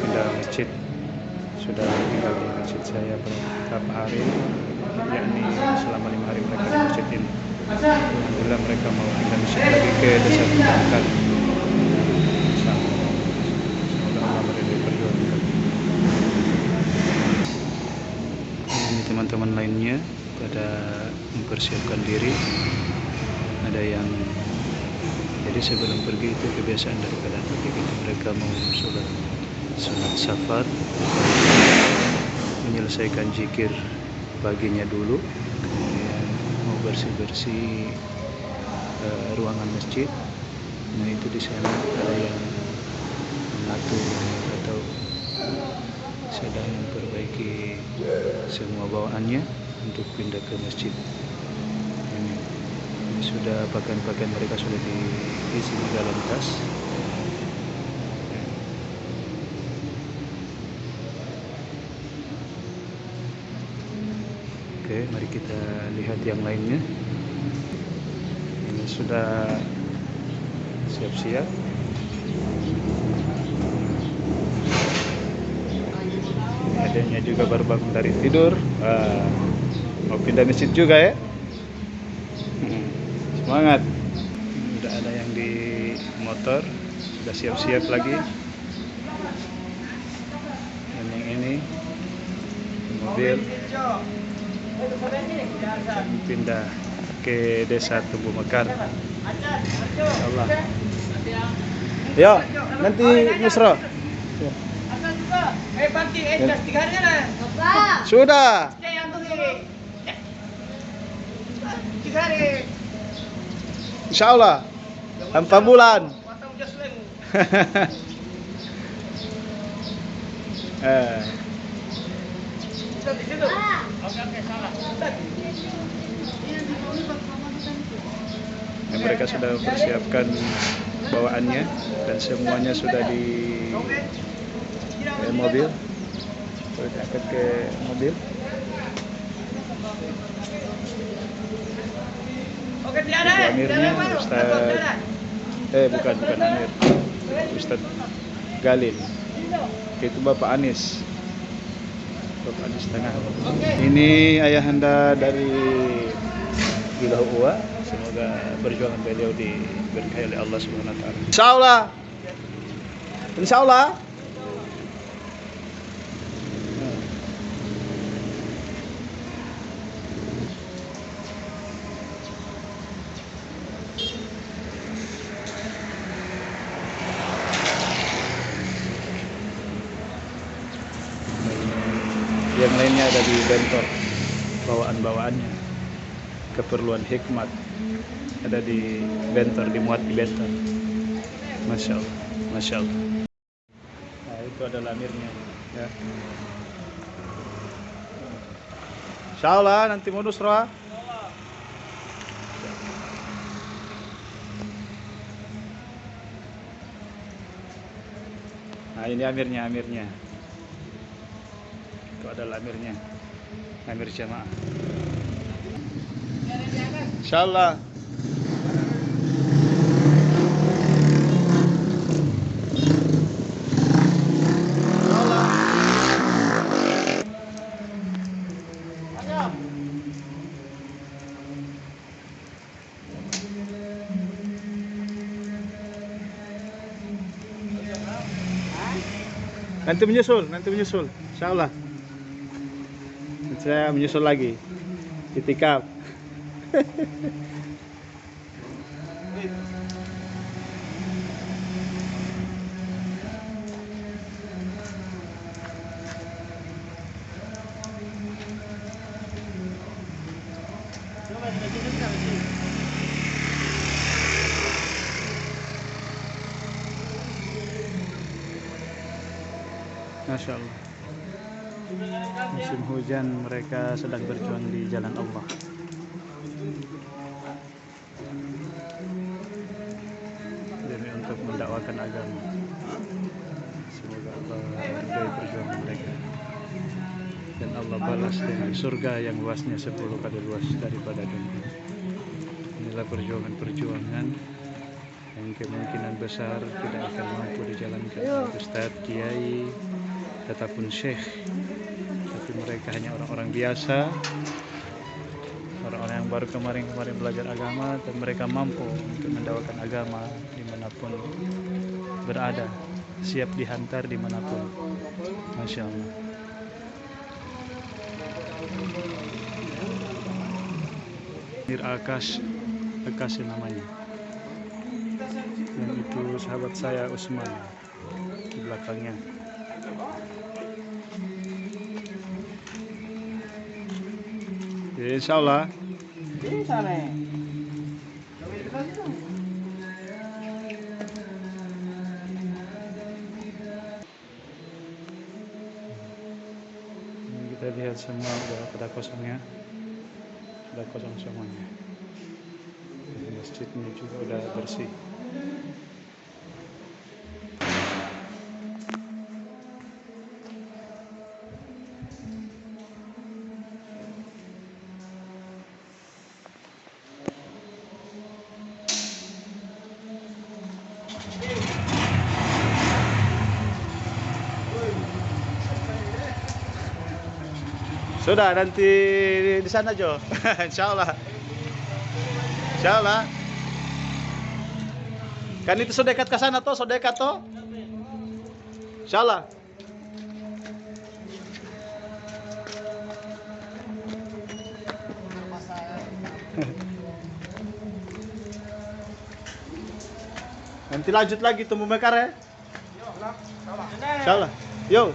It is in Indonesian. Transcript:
pindah masjid. Sudah tinggal di masjid saya beberapa hari yakni selama lima hari mereka di masjid ini. Alhamdulillah mereka mau pindah masjid lagi ke desa Pembakan semoga Allah meridai perjuangan ini teman-teman lainnya pada mempersiapkan diri. Ada yang jadi sebelum pergi itu kebiasaan daripada pergi itu mereka mau sholat sunat safar. Menyelesaikan zikir paginya dulu. Kemudian mau bersih-bersih eh, ruangan masjid. Nah itu di sana ada yang mengatur atau sedang memperbaiki semua bawaannya untuk pindah ke masjid. Ini sudah pakaian-pakaian mereka sudah diisi di dalam tas Oke, mari kita lihat yang lainnya. Ini sudah siap-siap. Adanya juga baru bangun dari tidur. Ah, mau pindah masjid juga ya? Hmm, Semangat. Sudah ada yang di motor, sudah siap-siap lagi. Dan yang ini di mobil pindah ke desa Tubuh Mekar. Allah. Ya, nanti Nusra. Sudah. Insya Allah. Empat bulan. Eh, Sudah di situ. Oke, oke, salah. Sudah. ya, mereka sudah mempersiapkan bawaannya dan semuanya sudah di eh, mobil. Sudah diangkat ke mobil. Oke, amirnya. Ustaz. Eh, bukan bukan Amir. Ustaz Galil. Itu Bapak Anis. Bapak Anis Tengah. Oke. Ini ayahanda dari Wilayah Uwa. Semoga perjuangan beliau diberkahi oleh Allah Subhanahu wa taala. Insyaallah. Insyaallah. Yang lainnya ada di bentor bawaan-bawaannya. Keperluan hikmat ada di bentor, dimuat di bentor. Masya Allah, Masya Allah. Nah, itu adalah amirnya. Ya. Insya Allah nanti modus roh. Nah ini amirnya, amirnya. Itu adalah amirnya. Amir jamaah. Insyaallah. Nanti menyusul, nanti menyusul. Insyaallah. Saya menyusul lagi. Itikaf. Masya Allah. Musim hujan mereka sedang berjuang di jalan Allah. Demi untuk mendakwakan agama. Semoga Allah meridai perjuangan mereka. Dan Allah balas dengan surga yang luasnya 10 kali luas daripada dunia. Inilah perjuangan-perjuangan yang kemungkinan besar tidak akan mampu dijalankan Ustadz, Kiai, ataupun Syekh. Tapi mereka hanya orang-orang biasa. Orang-orang yang baru kemarin-kemarin belajar agama dan mereka mampu untuk mendakwakan agama di mana pun berada. Siap dihantar di mana pun. Masya Allah. Mir Akas Akas namanya. Dan itu sahabat saya Usman di belakangnya. Ya, insya Allah nih. Ini kita lihat semua udah pada kosongnya sudah kosong semuanya. Masjidnya juga udah bersih Sudah nanti di sana Jo. Insya Allah. Insya Allah. Kan itu sudah dekat ke sana toh, sudah dekat toh. Insya Allah. Nanti lanjut lagi tumbuh mekar ya. Insya Allah. Yo.